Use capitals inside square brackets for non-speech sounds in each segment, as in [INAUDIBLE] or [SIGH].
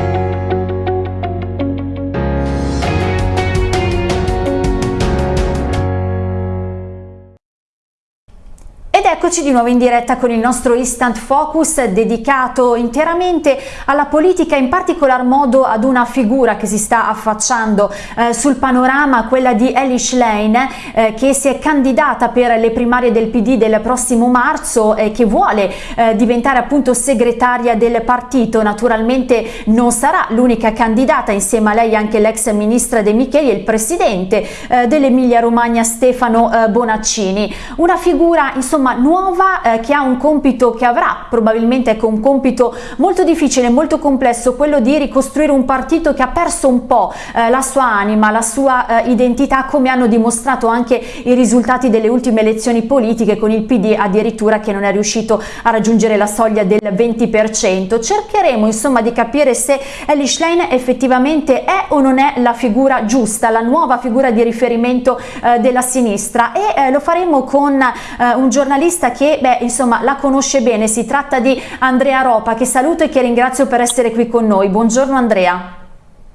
thank you Eccoci di nuovo in diretta con il nostro Instant Focus dedicato interamente alla politica, in particolar modo ad una figura che si sta affacciando eh, sul panorama, quella di Elish Lane, eh, che si è candidata per le primarie del PD del prossimo marzo e che vuole eh, diventare appunto segretaria del partito. Naturalmente non sarà l'unica candidata, insieme a lei anche l'ex ministra De Micheli e il presidente eh, dell'Emilia Romagna Stefano eh, Bonaccini. Una figura insomma nuova eh, che ha un compito che avrà probabilmente ecco, un compito molto difficile, molto complesso, quello di ricostruire un partito che ha perso un po' eh, la sua anima, la sua eh, identità come hanno dimostrato anche i risultati delle ultime elezioni politiche con il PD addirittura che non è riuscito a raggiungere la soglia del 20%. Cercheremo insomma di capire se Elish Lane effettivamente è o non è la figura giusta, la nuova figura di riferimento eh, della sinistra e eh, lo faremo con eh, un giornalista che beh, insomma, la conosce bene, si tratta di Andrea Ropa che saluto e che ringrazio per essere qui con noi. Buongiorno Andrea.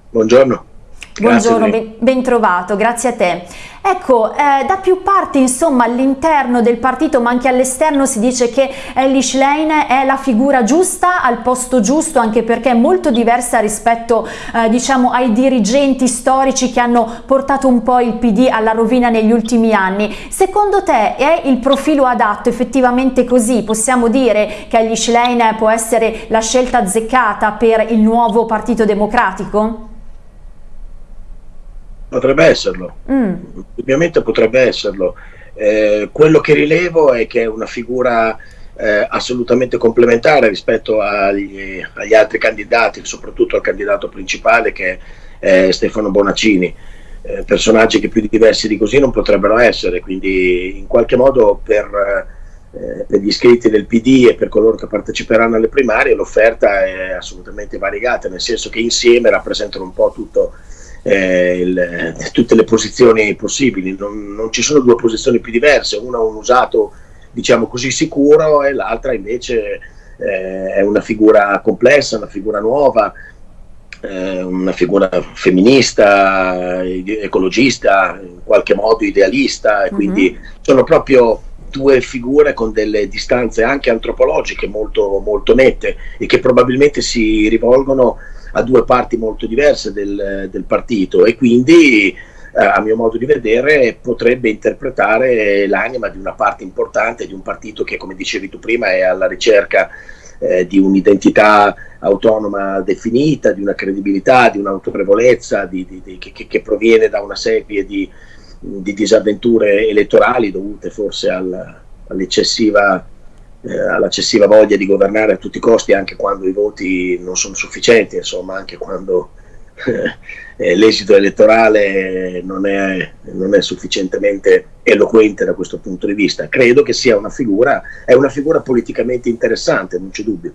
Buongiorno. Buongiorno, ben, ben, trovato, grazie a te. Ecco, eh, da più parti insomma all'interno del partito ma anche all'esterno si dice che Elish Lane è la figura giusta al posto giusto anche perché è molto diversa rispetto eh, diciamo ai dirigenti storici che hanno portato un po' il PD alla rovina negli ultimi anni. Secondo te è il profilo adatto effettivamente così? Possiamo dire che Elish Lane può essere la scelta azzeccata per il nuovo partito democratico? Potrebbe esserlo, mm. ovviamente potrebbe esserlo. Eh, quello che rilevo è che è una figura eh, assolutamente complementare rispetto agli, agli, altri candidati, soprattutto al candidato principale che è Stefano Bonaccini. Eh, personaggi che più diversi di così non potrebbero essere, quindi in qualche modo per, eh, per gli iscritti del PD e per coloro che parteciperanno alle primarie l'offerta è assolutamente variegata, nel senso che insieme rappresentano un po' tutto eh, il, tutte le posizioni possibili, non, non, ci sono due posizioni più diverse, una un usato diciamo così sicuro e l'altra invece eh, è una figura complessa, una figura nuova, eh, una figura femminista, ecologista, in qualche modo idealista, e quindi mm -hmm. sono proprio due figure con delle distanze anche antropologiche molto, molto nette e che probabilmente si rivolgono a due parti molto diverse del, del partito e quindi eh, a mio modo di vedere potrebbe interpretare l'anima di una parte importante di un partito che come dicevi tu prima è alla ricerca eh, di un'identità autonoma definita, di una credibilità, di un'autorevolezza di, di, di, che, che, proviene da una serie di, disavventure elettorali dovute forse al, all'eccessiva eh, all'eccessiva voglia di governare a tutti i costi anche quando i voti non sono sufficienti, insomma anche quando [LAUGHS] eh, l'esito elettorale non è, non è, sufficientemente eloquente da questo punto di vista. Credo che sia una figura, è una figura politicamente interessante, non c'è dubbio.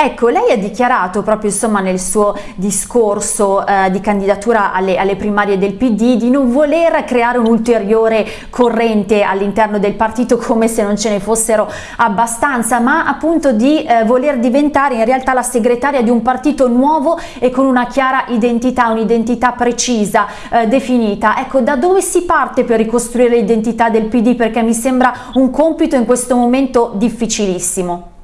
Ecco, lei ha dichiarato proprio insomma, nel suo discorso eh, di candidatura alle, alle, primarie del PD di non voler creare un ulteriore corrente all'interno del partito come se non ce ne fossero abbastanza, ma appunto di eh, voler diventare in realtà la segretaria di un partito nuovo e con una chiara identità, un'identità precisa, eh, definita. Ecco, da dove si parte per ricostruire l'identità del PD? Perché mi sembra un compito in questo momento difficilissimo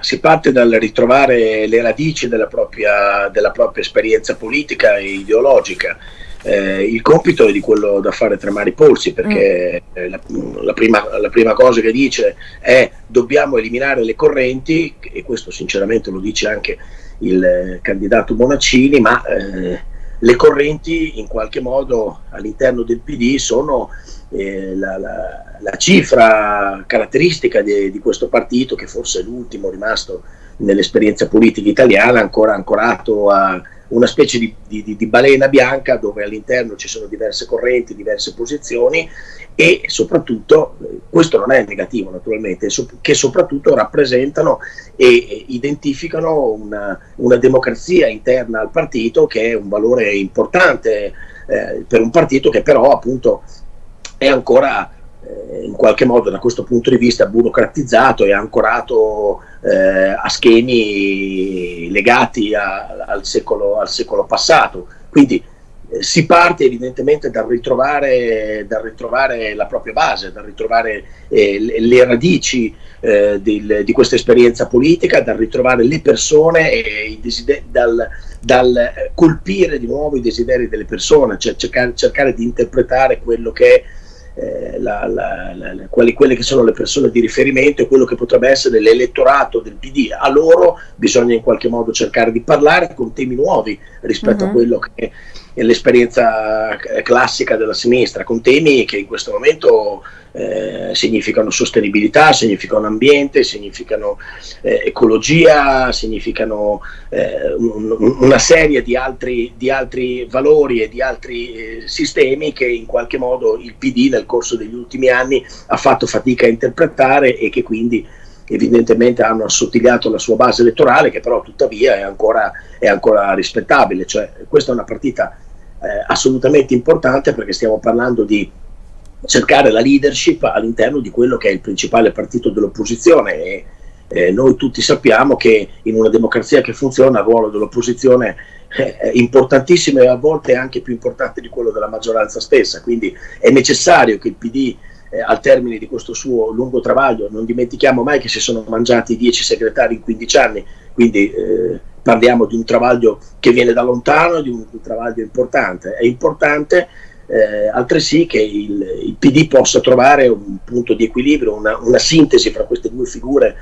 si parte dal ritrovare le radici della propria, della propria esperienza politica e ideologica. Eh, il compito è di quello da fare tremare i polsi perché mm. la, la, prima, la, prima, cosa che dice è dobbiamo eliminare le correnti e questo sinceramente lo dice anche il eh, candidato Bonaccini ma eh, le correnti in qualche modo all'interno del PD sono eh, la, la, la, cifra caratteristica di, di, questo partito, che forse è l'ultimo rimasto nell'esperienza politica italiana, ancora ancorato a una specie di, di, di balena bianca dove all'interno ci sono diverse correnti, diverse posizioni e soprattutto, questo non è negativo naturalmente, che soprattutto rappresentano e identificano una, una democrazia interna al partito che è un valore importante eh, per un partito che però appunto è ancora eh, in qualche modo da questo punto di vista burocratizzato e ancorato eh, a schemi legati a, al, secolo, al, secolo, passato. Quindi eh, si parte evidentemente dal ritrovare, dal ritrovare, la propria base, dal ritrovare eh, le, le, radici eh, del, di questa esperienza politica, dal ritrovare le persone e dal, dal, colpire di nuovo i desideri delle persone, cioè cercare, cercare di interpretare quello che è eh, la, la, la, quali, quelle che sono le persone di riferimento e quello che potrebbe essere l'elettorato del PD. A loro bisogna in qualche modo cercare di parlare con temi nuovi rispetto uh -huh. a mhm. quello che è l'esperienza classica della sinistra, con temi che in questo momento eh, significano sostenibilità, significano ambiente, significano eh, ecologia, significano eh, un, una serie di altri, di altri, valori e di altri eh, sistemi che in qualche modo il PD nel corso degli ultimi anni ha fatto fatica a interpretare e che quindi evidentemente hanno assottigliato la sua base elettorale che però tuttavia è ancora, è ancora rispettabile. Cioè, questa è una partita eh, assolutamente importante perché stiamo parlando di cercare la leadership all'interno di quello che è il principale partito dell'opposizione. E eh, noi tutti sappiamo che in una democrazia che funziona il ruolo dell'opposizione è importantissimo e a volte anche più importante di quello della maggioranza stessa, quindi è necessario che il PD eh, al termine di questo suo lungo travaglio, non dimentichiamo mai che si sono mangiati 10 segretari in 15 anni, quindi eh, parliamo di un travaglio che viene da lontano, di un, un travaglio importante, è importante eh, altresì che il, il, PD possa trovare un punto di equilibrio, una, una sintesi fra queste due figure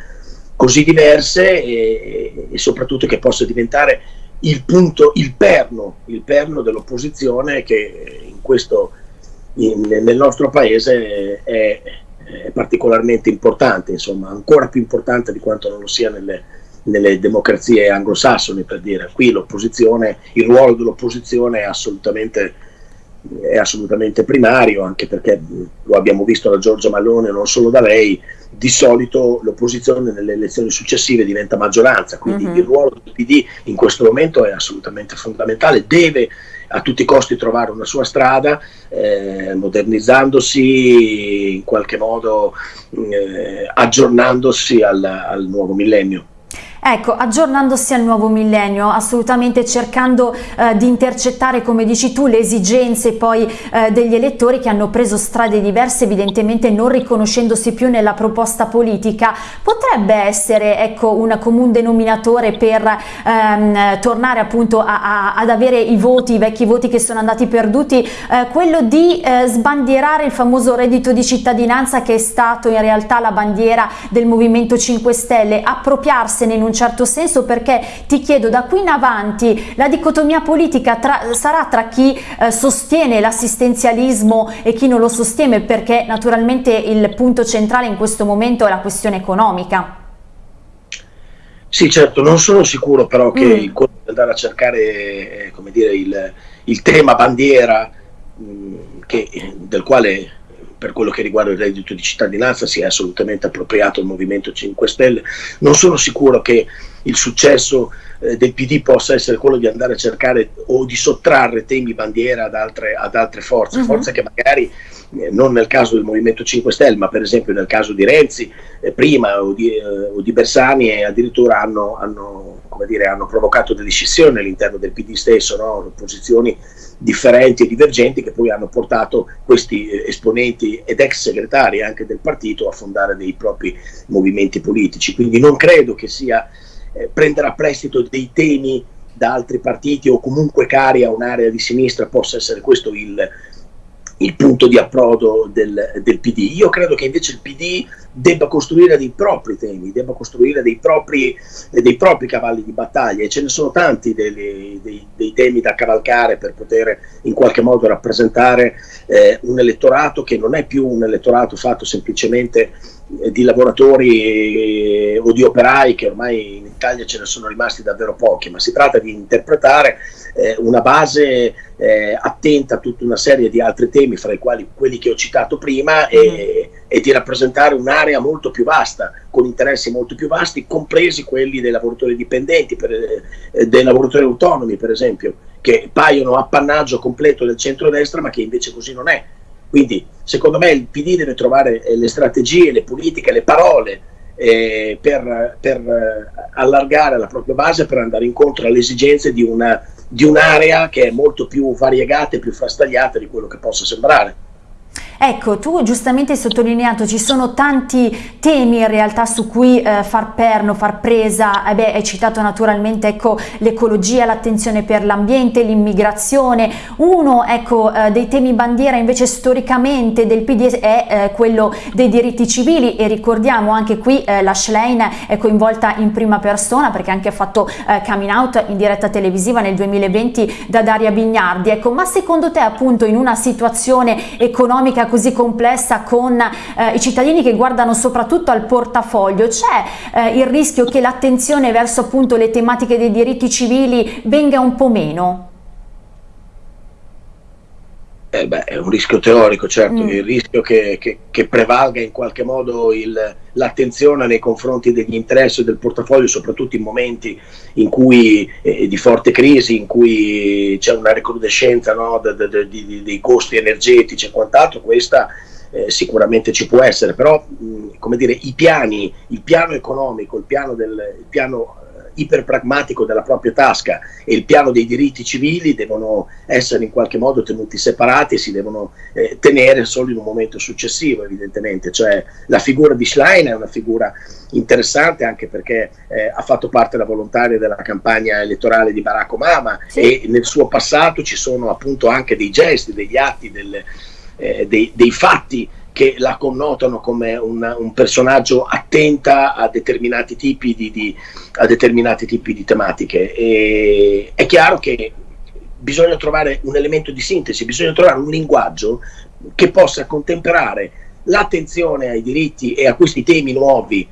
così diverse e, e, soprattutto che possa diventare il punto, il perno, il perno dell'opposizione che in questo, in, nel nostro paese è, è, particolarmente importante, insomma ancora più importante di quanto non lo sia nelle, nelle democrazie anglosassoni per dire, qui l'opposizione, il ruolo dell'opposizione è assolutamente è assolutamente primario, anche perché lo abbiamo visto da Giorgia Malone, non solo da lei, di solito l'opposizione nelle elezioni successive diventa maggioranza, quindi mhm. -huh. il ruolo del PD in questo momento è assolutamente fondamentale, deve a tutti i costi trovare una sua strada, eh, modernizzandosi in qualche modo, eh, aggiornandosi al, al nuovo millennio. Ecco, aggiornandosi al nuovo millennio, assolutamente cercando eh, di intercettare, come dici tu, le esigenze poi eh, degli elettori che hanno preso strade diverse, evidentemente non riconoscendosi più nella proposta politica, potrebbe essere ecco, un comune denominatore per ehm, tornare appunto a, a, ad avere i voti, i vecchi voti che sono andati perduti, eh, quello di eh, sbandierare il famoso reddito di cittadinanza che è stato in realtà la bandiera del Movimento 5 Stelle, appropriarsene in un certo senso perché ti chiedo da qui in avanti la dicotomia politica tra, sarà tra chi eh, sostiene l'assistenzialismo e chi non lo sostiene perché naturalmente il punto centrale in questo momento è la questione economica. Sì, certo, non sono sicuro però che mm. il andare a cercare eh, come dire, il, il tema bandiera mh, mm, che, del quale per quello che riguarda il reddito di cittadinanza si è assolutamente appropriato il Movimento 5 Stelle. Non sono sicuro che il successo eh, del PD possa essere quello di andare a cercare o di sottrarre temi bandiera ad altre, ad altre forze, uh mhm. -huh. forze che magari eh, non nel caso del Movimento 5 Stelle, ma per esempio nel caso di Renzi eh, prima o di, eh, o di, Bersani addirittura hanno, hanno, dire, hanno, provocato delle scissioni all'interno del PD stesso, no? posizioni differenti e divergenti che poi hanno portato questi eh, esponenti ed ex segretari anche del partito a fondare dei propri movimenti politici. Quindi non credo che sia eh, prendere a prestito dei temi da altri partiti o comunque cari a un'area di sinistra possa essere questo il, il punto di approdo del, del, PD. Io credo che invece il PD debba costruire dei propri temi, debba costruire dei propri, dei propri cavalli di battaglia e ce ne sono tanti dei, dei, dei, temi da cavalcare per poter in qualche modo rappresentare eh, un elettorato che non è più un elettorato fatto semplicemente eh, di lavoratori eh, o di operai che ormai in Italia ce ne sono rimasti davvero pochi, ma si tratta di interpretare eh, una base eh, attenta a tutta una serie di altri temi, fra i quali quelli che ho citato prima, e, e, di rappresentare un'area molto più vasta, con interessi molto più vasti, compresi quelli dei lavoratori dipendenti, per, eh, dei lavoratori autonomi per esempio, che paiono appannaggio completo del centrodestra, ma che invece così non è. Quindi secondo me il PD deve trovare eh, le strategie, le politiche, le parole eh, per, per eh, allargare la propria base, per andare incontro alle esigenze di, una, di un'area che è molto più variegata e più frastagliata di quello che possa sembrare. Ecco, tu giustamente hai sottolineato, ci sono tanti temi in realtà su cui eh, far perno, far presa, eh beh, hai citato naturalmente ecco, l'ecologia, l'attenzione per l'ambiente, l'immigrazione, uno ecco, eh, dei temi bandiera invece storicamente del PD è eh, quello dei diritti civili. E ricordiamo anche qui eh, la Schlein è coinvolta in prima persona perché anche ha fatto eh, coming out in diretta televisiva nel 2020 da Daria Bignardi, ecco, ma secondo te appunto in una situazione economica così complessa con eh, i cittadini che guardano soprattutto al portafoglio, c'è eh, il rischio che l'attenzione verso appunto le tematiche dei diritti civili venga un po' meno? Eh beh, è un rischio teorico, certo, mm. il rischio che, che, che, prevalga in qualche modo l'attenzione nei confronti degli interessi del portafoglio, soprattutto in momenti in cui, eh, di forte crisi, in cui c'è una recrudescenza no, de, de, de, dei costi energetici e quant'altro, questa eh, sicuramente ci può essere, però mh, come dire, i piani, il piano economico, il piano, del, il piano iperpragmatico della propria tasca e il piano dei diritti civili devono essere in qualche modo tenuti separati e si devono eh, tenere solo in un momento successivo evidentemente, cioè la figura di Schlein è una figura interessante anche perché eh, ha fatto parte da volontaria della campagna elettorale di Barack Obama sì. e nel suo passato ci sono appunto anche dei gesti, degli atti, delle, eh, dei, dei fatti che la connotano come un, un personaggio attenta a determinati tipi di, di, determinati tipi di tematiche. E è chiaro che bisogna trovare un elemento di sintesi, bisogna trovare un linguaggio che possa contemperare l'attenzione ai diritti e a questi temi nuovi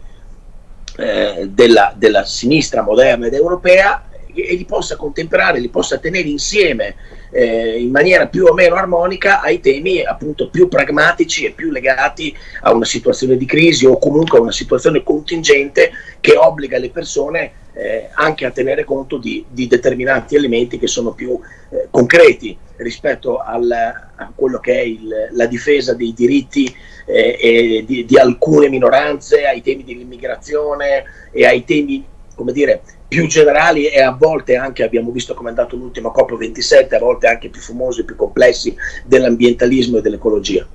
eh, della, della sinistra moderna ed europea e li possa contemperare, li possa tenere insieme eh, in maniera più o meno armonica ai temi appunto più pragmatici e più legati a una situazione di crisi o comunque a una situazione contingente che obbliga le persone eh, anche a tenere conto di, di, determinati elementi che sono più eh, concreti rispetto al, a quello che è il, la difesa dei diritti eh, di, di alcune minoranze, ai temi dell'immigrazione e ai temi, come dire, più generali e a volte anche abbiamo visto come è andato l'ultimo COP27, a volte anche più fumosi più complessi dell'ambientalismo e dell'ecologia.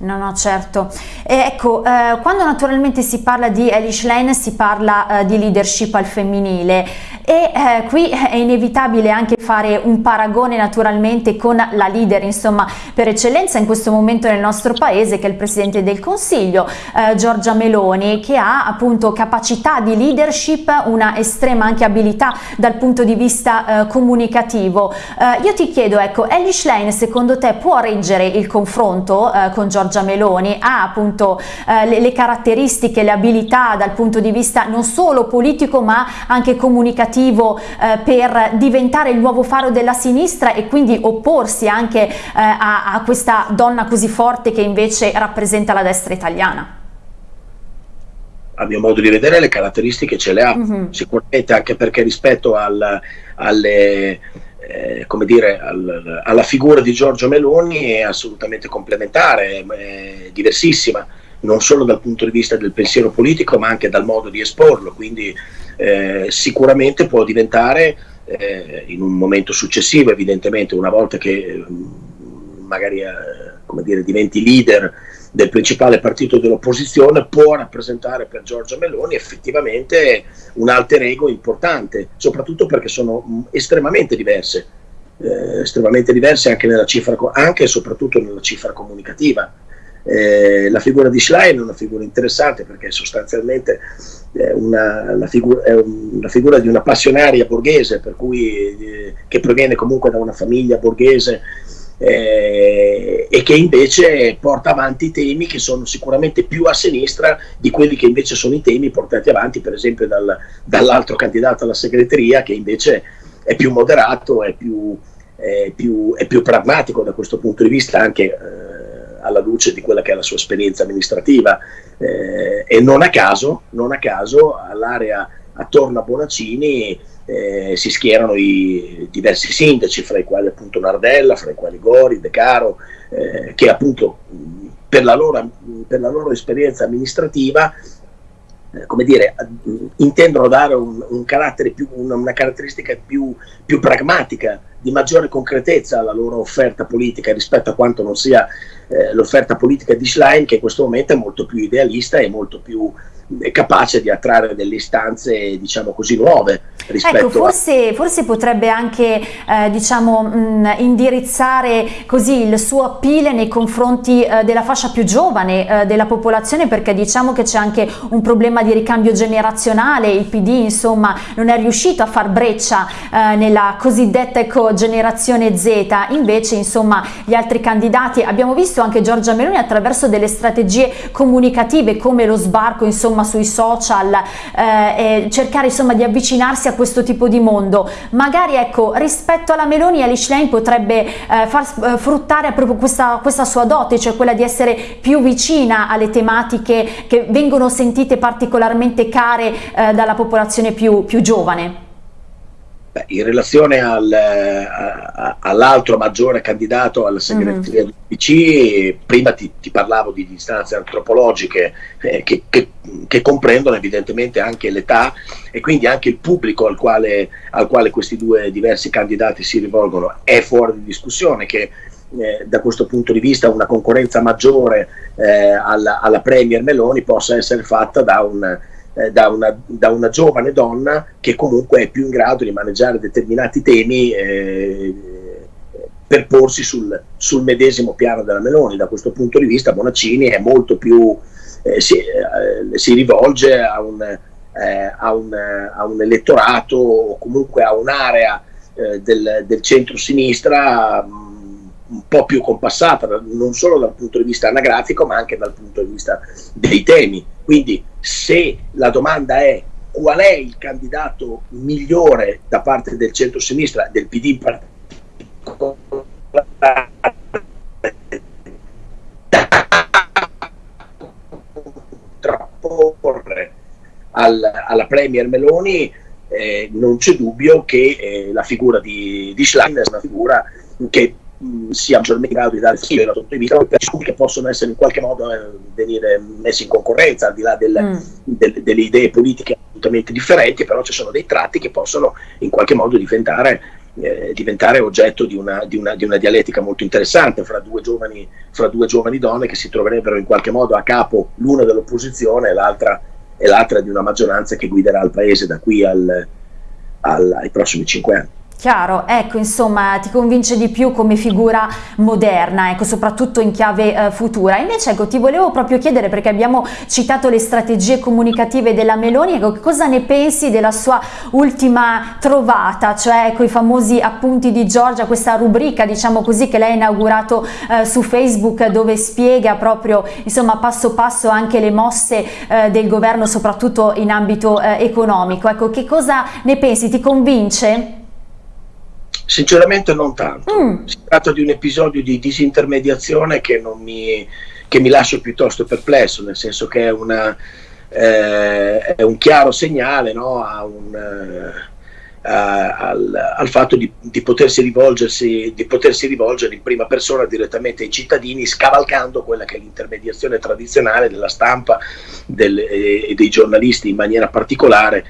No, no, certo. E ecco, eh, quando naturalmente si parla di Elish Lane si parla eh, di leadership al femminile e eh, qui è inevitabile anche fare un paragone naturalmente con la leader, insomma, per eccellenza in questo momento nel nostro paese che è il Presidente del Consiglio, eh, Giorgia Meloni, che ha appunto capacità di leadership, una estrema anche abilità dal punto di vista eh, comunicativo. Eh, io ti chiedo, ecco, Elish Lane secondo te può reggere il confronto con Giorgia Giorgia Meloni ha appunto eh, le, le, caratteristiche, le abilità dal punto di vista non solo politico ma anche comunicativo eh, per diventare il nuovo faro della sinistra e quindi opporsi anche eh, a, a questa donna così forte che invece rappresenta la destra italiana. A mio modo di vedere le caratteristiche ce le ha, mm -hmm. sicuramente anche perché rispetto al, alle, eh, come dire, al, alla figura di Giorgio Meloni è assolutamente complementare, è diversissima, non solo dal punto di vista del pensiero politico, ma anche dal modo di esporlo, quindi eh, sicuramente può diventare eh, in un momento successivo, evidentemente, una volta che mm, magari eh, dire, diventi leader del principale partito dell'opposizione può rappresentare per Giorgia Meloni effettivamente un alter ego importante, soprattutto perché sono mm, estremamente diverse, eh, estremamente diverse anche, cifra, anche e soprattutto nella cifra comunicativa. Eh, la figura di Schlein è una figura interessante perché sostanzialmente è una, figura, è una figura di una passionaria borghese, cui, eh, che proviene comunque da una famiglia borghese eh, e che invece porta avanti temi che sono sicuramente più a sinistra di quelli che invece sono i temi portati avanti per esempio dal, dall'altro candidato alla segreteria che invece è più moderato, è più, è più, è più pragmatico da questo punto di vista anche eh, alla luce di quella che è la sua esperienza amministrativa. Eh, e non a caso, caso all'area attorno a Bonaccini eh, si schierano i diversi sindaci, fra i quali appunto Nardella, fra i quali Gori, De Caro, eh, che appunto per la loro, per la loro esperienza amministrativa eh, come dire, intendono dare un, un più, una, una, caratteristica più, più, pragmatica, di maggiore concretezza alla loro offerta politica rispetto a quanto non sia eh, l'offerta politica di Schlein, che in questo momento è molto più idealista e molto più capace di attrarre delle istanze diciamo così nuove ecco forse, a... forse potrebbe anche eh, diciamo mh, indirizzare così il suo appeal nei confronti eh, della fascia più giovane eh, della popolazione perché diciamo che c'è anche un problema di ricambio generazionale. Il PD insomma non è riuscito a far breccia eh, nella cosiddetta ecco, generazione Z. Invece insomma gli altri candidati abbiamo visto anche Giorgia Meloni attraverso delle strategie comunicative come lo sbarco insomma insomma sui social eh, e cercare insomma di avvicinarsi a questo tipo di mondo. Magari ecco rispetto alla Meloni Alice Lane potrebbe eh, far eh, fruttare proprio questa, questa sua dote cioè quella di essere più vicina alle tematiche che vengono sentite particolarmente care eh, dalla popolazione più, più giovane Beh, in relazione al, all'altro maggiore candidato alla segreteria mm del PC, prima ti, ti, parlavo di distanze antropologiche eh, che, che, che, comprendono evidentemente anche l'età e quindi anche il pubblico al quale, al quale, questi due diversi candidati si rivolgono. È fuori di discussione che eh, da questo punto di vista una concorrenza maggiore eh, alla, alla Premier Meloni possa essere fatta da un eh, da, una, da, una, giovane donna che comunque è più in grado di maneggiare determinati temi eh, per porsi sul, sul, medesimo piano della Meloni. Da questo punto di vista Bonaccini è molto più, eh, si, eh, si, rivolge a un, eh, a, un, a un, elettorato o comunque a un'area eh, del, del centro-sinistra un po' più compassata, non solo dal punto di vista anagrafico, ma anche dal punto di vista dei temi. Quindi se la domanda è qual è il candidato migliore da parte del centro-sinistra, del PD in particolare, contrapporre al, alla Premier Meloni, eh, non c'è dubbio che eh, la figura di, di Schlein è una figura che sia maggiormente in grado di dare dal punto di vista che possono essere in qualche modo eh, venire messi in concorrenza al di là del, mm. del, delle idee politiche assolutamente differenti, però ci sono dei tratti che possono in qualche modo diventare, eh, diventare oggetto di una, di, una, di una, dialettica molto interessante fra due, giovani, fra due giovani donne che si troverebbero in qualche modo a capo l'una dell'opposizione e l'altra, e l'altra di una maggioranza che guiderà il paese da qui al, al, ai prossimi cinque anni. Chiaro, ecco insomma ti convince di più come figura moderna, ecco soprattutto in chiave eh, futura. Invece ecco ti volevo proprio chiedere perché abbiamo citato le strategie comunicative della Meloni, ecco cosa ne pensi della sua ultima trovata, cioè ecco i famosi appunti di Giorgia, questa rubrica diciamo così che lei ha inaugurato eh, su Facebook dove spiega proprio insomma passo passo anche le mosse eh, del governo soprattutto in ambito eh, economico. Ecco che cosa ne pensi? Ti convince? Sinceramente non tanto, mm. si tratta di un episodio di disintermediazione che, mi, che mi lascia piuttosto perplesso, nel senso che è, una, eh, è un chiaro segnale no, un, eh, al, al, fatto di, di, potersi di, potersi rivolgere in prima persona direttamente ai cittadini, scavalcando quella che è l'intermediazione tradizionale della stampa del, e dei giornalisti in maniera particolare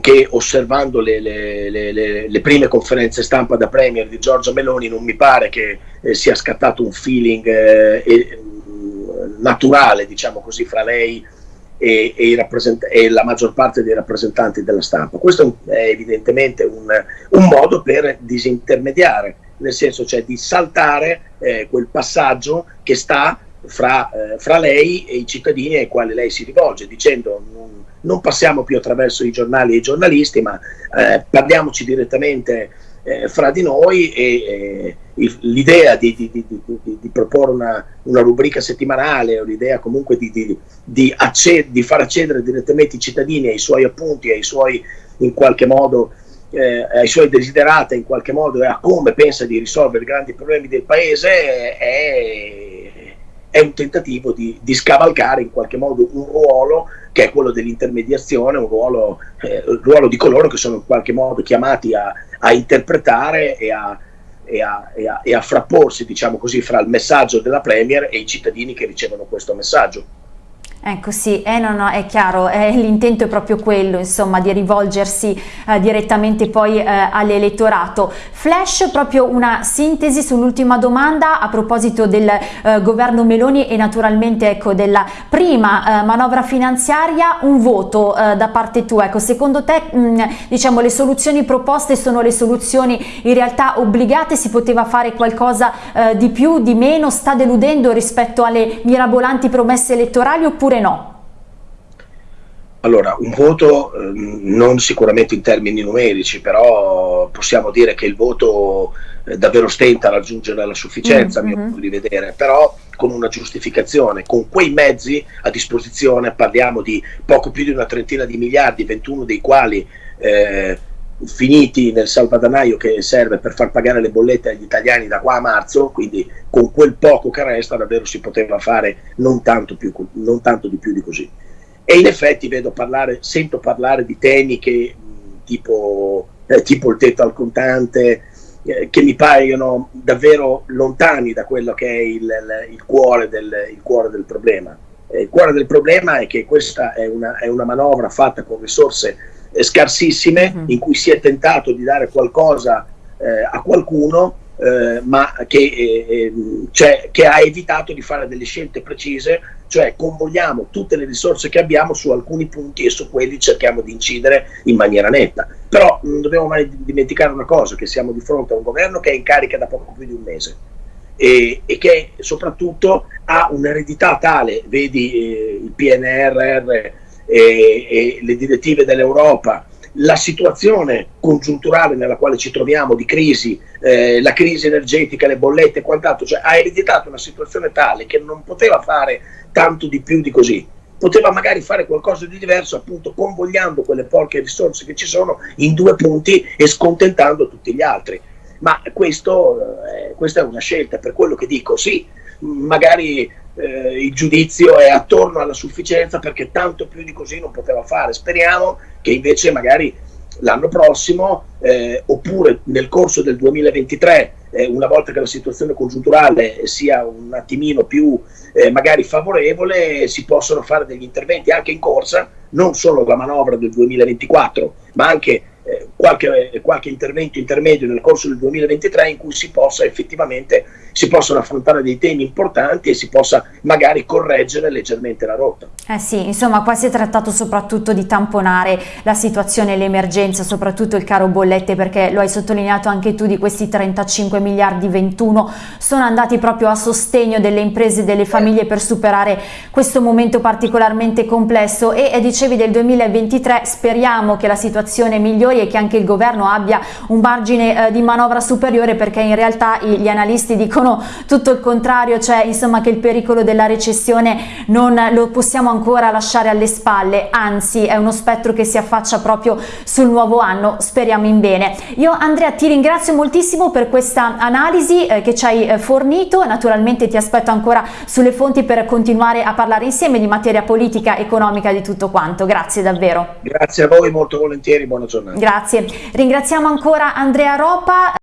che osservando le, le, le, le, prime conferenze stampa da Premier di Giorgia Meloni non mi pare che eh, sia scattato un feeling eh, eh, naturale, diciamo così, fra lei e, e, e, la maggior parte dei rappresentanti della stampa. Questo è evidentemente un, un modo per disintermediare, nel senso cioè di saltare eh, quel passaggio che sta fra, eh, fra, lei e i cittadini ai quali lei si rivolge, dicendo non, non passiamo più attraverso i giornali e i giornalisti, ma eh, parliamoci direttamente eh, fra di noi e l'idea di, di, di, di, proporre una, una, rubrica settimanale o l'idea comunque di, far accedere direttamente i cittadini ai suoi appunti, ai suoi in qualche modo eh, ai suoi desiderata in qualche modo e a come pensa di risolvere i grandi problemi del paese è, è un tentativo di, di, scavalcare in qualche modo un ruolo che è quello dell'intermediazione, un ruolo, eh, ruolo, di coloro che sono in qualche modo chiamati a, a interpretare e a, e a, e e a frapporsi, diciamo così, fra il messaggio della Premier e i cittadini che ricevono questo messaggio. Ecco sì, eh, no, no, è chiaro, eh, [LAUGHS] l'intento è proprio quello, insomma, di rivolgersi eh, direttamente poi eh, all'elettorato. Flash, proprio una sintesi sull'ultima domanda a proposito del eh, governo Meloni e naturalmente ecco, della prima eh, manovra finanziaria, un voto da parte tua, ecco, secondo te mh, diciamo, le soluzioni proposte sono le soluzioni in realtà obbligate, si poteva fare qualcosa di più, di meno, sta deludendo rispetto alle mirabolanti promesse elettorali oppure oppure no? Allora, un voto eh, non sicuramente in termini numerici, però possiamo dire che il voto eh, davvero stenta a raggiungere la sufficienza, mm -hmm. mio modo di vedere, però con una giustificazione, con quei mezzi a disposizione, parliamo di poco più di una trentina di miliardi, 21 dei quali eh, finiti nel salvadanaio che serve per far pagare le bollette agli italiani da qua a marzo, quindi con quel poco che resta davvero si poteva fare non tanto, più, non tanto di più di così. E in effetti parlare, sento parlare di temi che, tipo, eh, tipo il tetto al contante, eh, che mi paiono davvero lontani da quello che è il, il, il, cuore, del, il cuore, del, problema. Eh, il cuore del problema è che questa è una, è una manovra fatta con risorse scarsissime uh-huh. in cui si è tentato di dare qualcosa eh, a qualcuno eh, ma che, eh, ehm, cioè, che, ha evitato di fare delle scelte precise, cioè convogliamo tutte le risorse che abbiamo su alcuni punti e su quelli cerchiamo di incidere in maniera netta. Però non dobbiamo mai dimenticare una cosa, che siamo di fronte a un governo che è in carica da poco più di un mese e, e che soprattutto ha un'eredità tale, vedi eh, il PNRR, e, e le direttive dell'Europa, la situazione congiunturale nella quale ci troviamo di crisi, eh, la crisi energetica, le bollette e quant'altro, cioè ha ereditato una situazione tale che non poteva fare tanto di più di così. Poteva magari fare qualcosa di diverso, appunto convogliando quelle poche risorse che ci sono in due punti e scontentando tutti gli altri. Ma questo, eh, questa è una scelta, per quello che dico, sì, magari eh, il giudizio è attorno alla sufficienza perché tanto più di così non poteva fare. Speriamo che invece magari l'anno prossimo eh, oppure nel corso del 2023, eh, una volta che la situazione congiunturale sia un attimino più eh, magari favorevole, si possono fare degli interventi anche in corsa, non solo la manovra del 2024, ma anche eh, qualche, qualche, intervento intermedio nel corso del 2023 in cui si possa effettivamente si possono affrontare dei temi importanti e si possa magari correggere leggermente la rotta. Eh sì, insomma qua si è trattato soprattutto di tamponare la situazione l'emergenza, soprattutto il caro bollette perché lo hai sottolineato anche tu di questi 35 miliardi 21 sono andati proprio a sostegno delle imprese e delle famiglie per superare questo momento particolarmente complesso e, e dicevi del 2023 speriamo che la situazione migliori e che anche il governo abbia un margine eh, di manovra superiore perché in realtà gli analisti dicono tutto il contrario, cioè insomma che il pericolo della recessione non lo possiamo ancora lasciare alle spalle, anzi è uno spettro che si affaccia proprio sul nuovo anno, speriamo in bene. Io Andrea ti ringrazio moltissimo per questa analisi eh, che ci hai eh, fornito, naturalmente ti aspetto ancora sulle fonti per continuare a parlare insieme di materia politica, economica, di tutto quanto, grazie davvero. Grazie a voi, molto volentieri, buona giornata. Grazie. Ringraziamo ancora Andrea Ropa,